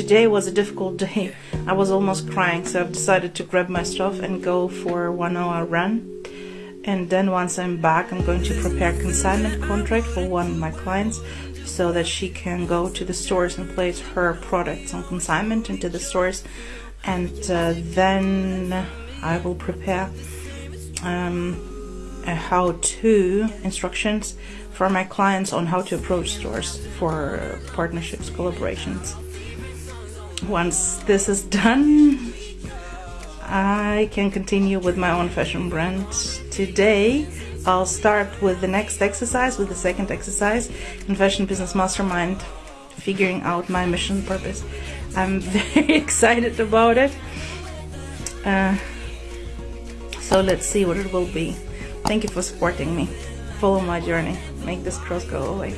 today was a difficult day. I was almost crying, so I've decided to grab my stuff and go for a one hour run. And then once I'm back, I'm going to prepare consignment contract for one of my clients so that she can go to the stores and place her products on consignment into the stores. And uh, then I will prepare um, how-to instructions for my clients on how to approach stores for partnerships, collaborations. Once this is done, I can continue with my own fashion brand. Today, I'll start with the next exercise, with the second exercise in Fashion Business Mastermind, figuring out my mission purpose. I'm very excited about it. Uh, so let's see what it will be. Thank you for supporting me. Follow my journey. Make this cross go away.